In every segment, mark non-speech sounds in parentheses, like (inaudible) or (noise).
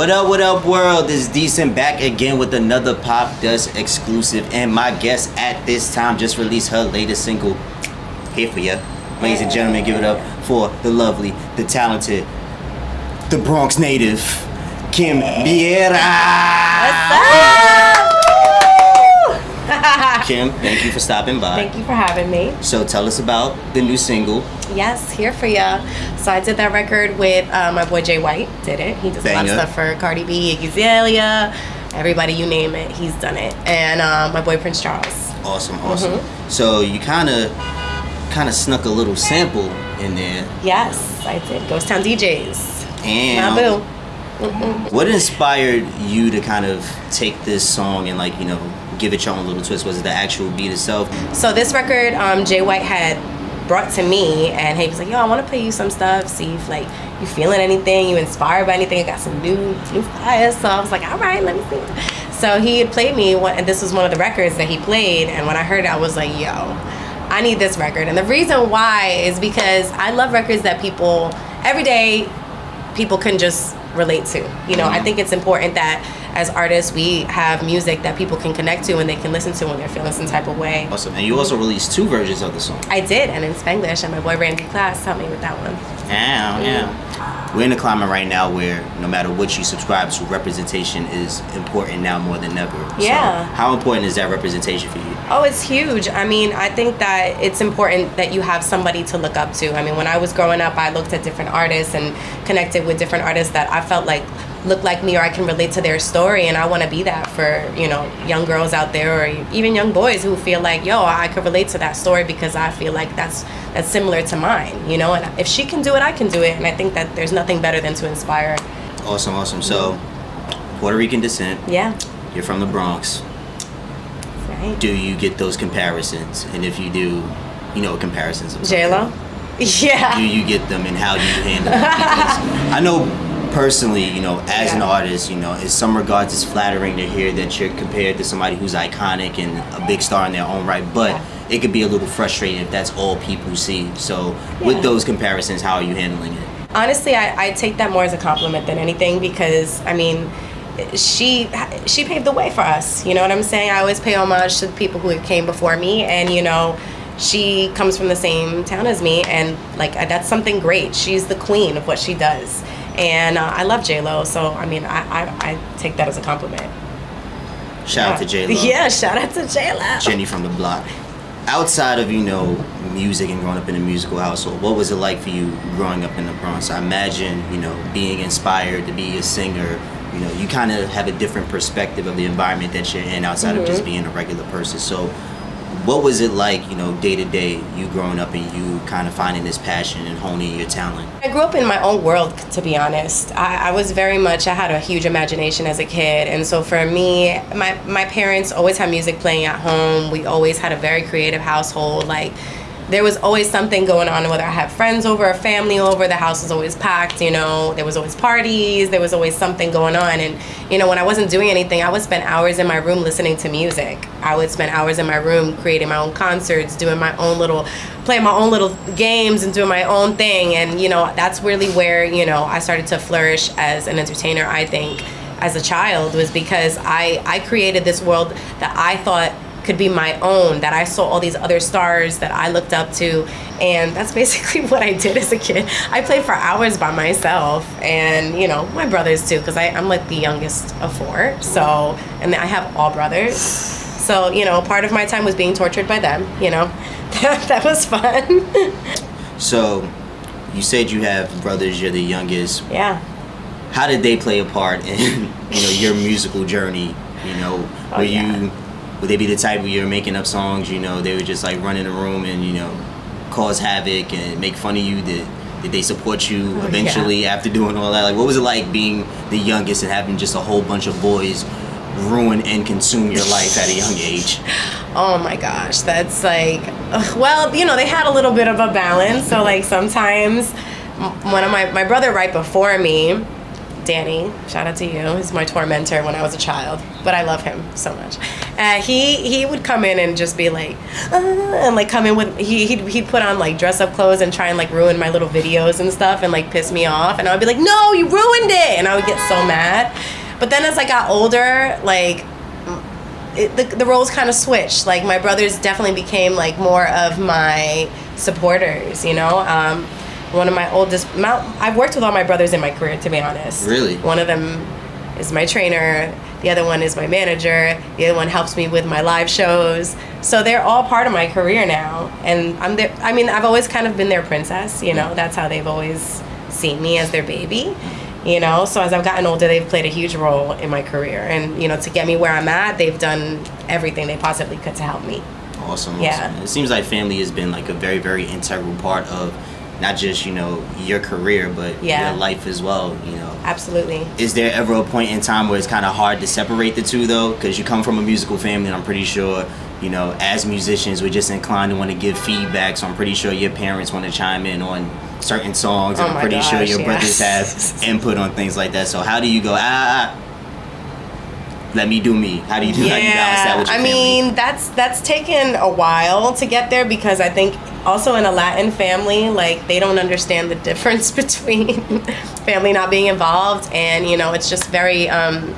What up, what up, world? This is Decent back again with another Popdust exclusive. And my guest at this time just released her latest single, Here For Ya. Ladies and gentlemen, give it up for the lovely, the talented, the Bronx native, Kim Viera. (laughs) Kim, thank you for stopping by. Thank you for having me. So tell us about the new single. Yes, here for ya. So I did that record with uh, my boy Jay White. Did it? He does a lot of stuff for Cardi B, Iggy Azalea, everybody you name it. He's done it. And um, my boy Prince Charles. Awesome, awesome. So you kind of, kind of snuck a little sample in there. Yes, I did. Ghost Town DJs. And. What inspired you to kind of take this song and like you know give it your own little twist? Was it the actual beat itself? So this record, um, Jay White had brought to me, and he was like, "Yo, I want to play you some stuff. See if like you feeling anything, you inspired by anything. I got some new new fires." So I was like, "All right, let me see." So he had played me, one, and this was one of the records that he played. And when I heard it, I was like, "Yo, I need this record." And the reason why is because I love records that people every day people can just relate to. You know, I think it's important that as artists we have music that people can connect to and they can listen to when they're feeling some type of way. Awesome. And you also released two versions of the song. I did, and in Spanglish, and my boy Randy Class helped me with that one. Yeah, yeah. We're in a climate right now where no matter what you subscribe to, representation is important now more than ever. Yeah. So how important is that representation for you? Oh, it's huge. I mean, I think that it's important that you have somebody to look up to. I mean, when I was growing up, I looked at different artists and connected with different artists that I felt like look like me or I can relate to their story and I want to be that for, you know, young girls out there or even young boys who feel like, "Yo, I could relate to that story because I feel like that's that's similar to mine," you know? And if she can do it, I can do it. And I think that there's nothing better than to inspire. Awesome, awesome. So, Puerto Rican descent. Yeah. You're from the Bronx. Right. Do you get those comparisons? And if you do, you know comparisons. of J-Lo? (laughs) Yeah. do you get them and how do you handle them? (laughs) I know personally, you know, as an artist, you know, in some regards it's flattering to hear that you're compared to somebody who's iconic and a big star in their own right, but Yeah. it could be a little frustrating if that's all people see. So Yeah. with those comparisons, how are you handling it? honestly I, I take that more as a compliment than anything because i mean she she paved the way for us you know what i'm saying i always pay homage to the people who came before me and you know she comes from the same town as me and like that's something great she's the queen of what she does and uh, i love j-lo so i mean I, I, I take that as a compliment Shout out to J Lo. (laughs) yeah shout out to j-lo Jenny from the block. Outside of you know music and growing up in a musical household, what was it like for you growing up in the Bronx? I imagine you know being inspired to be a singer. You know, you kind of have a different perspective of the environment that you're in outside of just being a regular person. So, what was it like, you know, day to day, you growing up and you kind of finding this passion and honing your talent? I grew up in my own world, to be honest. I, I was very much, I had a huge imagination as a kid. And so for me, my, my parents always had music playing at home. We always had a very creative household. Like, there was always something going on, whether I had friends over or family over, the house was always packed, you know, there was always parties, there was always something going on. And, you know, when I wasn't doing anything, I would spend hours in my room listening to music. I would spend hours in my room creating my own concerts, doing my own little, playing my own little games and doing my own thing. And, you know, that's really where, you know, I started to flourish as an entertainer, I think, as a child, was because I, I created this world that I thought could be my own that I saw all these other stars that I looked up to and that's (laughs) basically what I did as a kid. I played for hours by myself and you know my brothers too because I'm like the youngest of four so and I have all brothers so you know part of my time was being tortured by them you know (laughs) that, that was fun So, you said you have brothers, you're the youngest. yeah how did they play a part in (laughs) you know your musical journey you know Oh, were yeah. you would they be the type where you're making up songs you know they would just like run in the room and you know cause havoc and make fun of you? Did did they support you Oh, eventually after doing all that? Like what was it like being the youngest and having just a whole bunch of boys ruin and consume your life at a young age? (laughs) Oh my gosh, that's like, well, you know, they had a little bit of a balance. So like sometimes, one of my my brother right before me, Danny, shout out to you. He's my tormentor when I was a child, but I love him so much. Uh, he he would come in and just be like, uh, and like come in with he he'd, he'd put on like dress up clothes and try and like ruin my little videos and stuff and like piss me off, and I would be like, no, you ruined it, and I would get so mad. But then as I got older, like it, the, the roles kind of switched. Like my brothers definitely became like more of my supporters. You know, um, one of my oldest. My, I've worked with all my brothers in my career, to be honest. Really? One of them is my trainer. The other one is my manager. The other one helps me with my live shows. So they're all part of my career now, and I'm there. I mean, I've always kind of been their princess. You know, that's how they've always seen me as their baby you know so as i've gotten older they've played a huge role in my career and you know to get me where i'm at they've done everything they possibly could to help me Awesome. Yeah. awesome. It seems like family has been like a very, very integral part of not just, you know, your career, but Yeah. your life as well, you know. absolutely Is there ever a point in time where it's kind of hard to separate the two though? Because you come from a musical family, and I'm pretty sure, you know, as musicians, we're just inclined to want to give feedback. So I'm pretty sure your parents want to chime in on certain songs, and Oh I'm pretty sure your yeah. brothers have (laughs) input on things like that. So how do you go? Ah, ah, let me do me. How do you do? how do you balance that with your I family? mean, that's that's taken a while to get there because I think also in a Latin family, like they don't understand the difference (laughs) between family not being involved and you know it's just very um,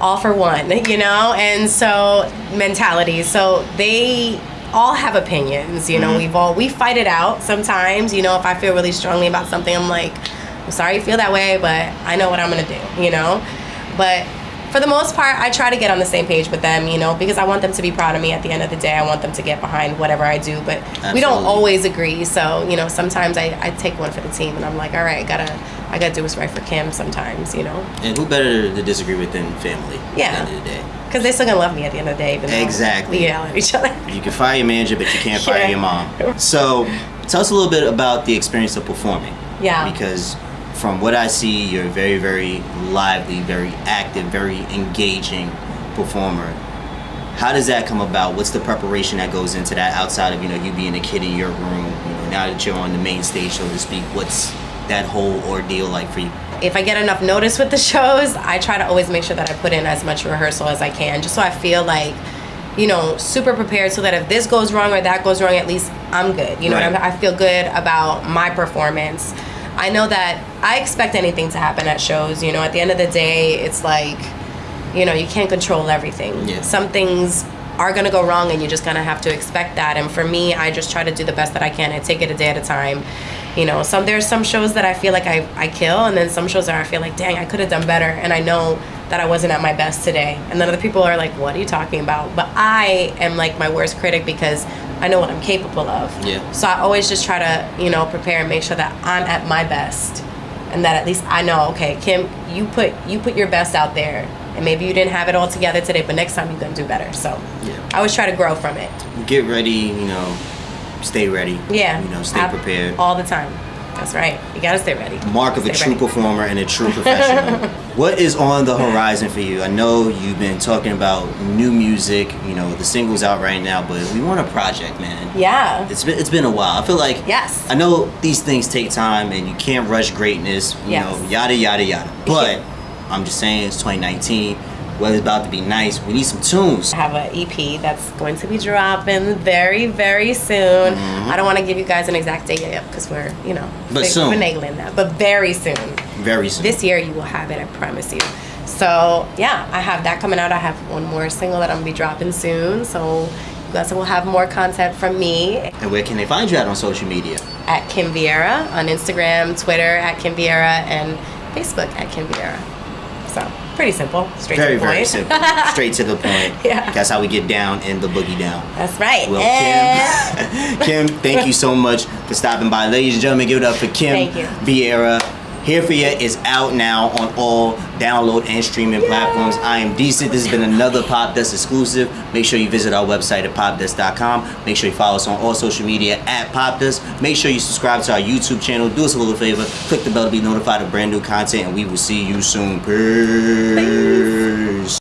all for one, (laughs) you know, and so mentality. So they all have opinions, you know. Mhm. We've all we fight it out sometimes. You know, if I feel really strongly about something, I'm like, I'm sorry you feel that way, but I know what I'm gonna do, you know. But for the most part, I try to get on the same page with them, you know, because I want them to be proud of me at the end of the day. I want them to get behind whatever I do, but we don't always agree. So, you know, sometimes I, I take one for the team and I'm like, all right, I gotta I gotta do what's right for Kim sometimes, you know, And who better to disagree with than family? Yeah. At the end of the day. because they still gonna love me at the end of the day. Even Exactly. We yell at each other. (laughs) You can fire your manager, but you can't (laughs) fire Yeah. your mom. So, tell us a little bit about the experience of performing. Yeah. Because from what I see, you're a very, very lively, very active, very engaging performer. How does that come about? What's the preparation that goes into that outside of you know you being a kid in your room? You know, now that you're on the main stage, so to speak, what's that whole ordeal like for you? if I get enough notice with the (laughs) shows, I try to always make sure that I put in as much rehearsal as I can, just so I feel like, you know, super prepared so that if this goes wrong or that goes wrong, at least I'm good. You know, Right. I feel good about my performance. I know that I expect anything to happen at shows. You know, at the end of the day, it's like, you know, you can't control everything. Yeah. Some things are gonna go wrong, and you just kind of have to expect that. And for me, I just try to do the best that I can I take it a day at a time. You know, some there's some shows that I feel like I, I kill, and then some shows that I feel like, dang, I could have done better, and I know that I wasn't at my best today. And then other people are like, what are you talking about? But I am like my worst critic because I know what I'm capable of. Yeah. So I always just try to, you know, prepare and make sure that I'm at my best, and that at least I know, okay, Kim, you put you put your best out there, and maybe you didn't have it all together today, but next time you're gonna do better. So Yeah. I always try to grow from it. Get ready, you know, stay ready. Yeah. You know, stay Ab- prepared. all the time. That's right. You gotta stay ready. mark of a true ready. performer and a true (laughs) professional. What is on the (laughs) horizon for you? I know you've been talking about new music, you know, the singles out right now, but we want a project, man. Yeah. It's been it's been a while. I feel like Yes. I know these things take time and you can't rush greatness, you Yes. know, yada yada yada. But I'm just saying it's 2019. Weather's about to be nice. We need some tunes. I have an EP that's going to be dropping very, very soon. Mm-hmm. I don't want to give you guys an exact date yet because we're, you know, But soon. finagling that. But very soon. Very soon. This year you will have it, I promise you. So yeah, I have that coming out. I have one more single that I'm gonna be dropping soon. So you guys will have more content from me and where can they find you at on social media? at Kim Viera on Instagram, Twitter at Kim Viera, and Facebook at Kim Viera. So pretty simple, straight Very, to the point. very simple. (laughs) Straight to the point. Yeah. That's how we get down in the boogie down. That's right. Well, And- Kim, (laughs) Kim, thank you so much for stopping by. Ladies and gentlemen, give it up for Kim Viera. Here for You is out now on all download and streaming platforms. I am decent. This has been another Popdust exclusive. Make sure you visit our website at popdust.com. Make sure you follow us on all social media at Popdust. Make sure you subscribe to our YouTube channel. Do us a little favor. Click the bell to be notified of brand new content, and we will see you soon. Peace.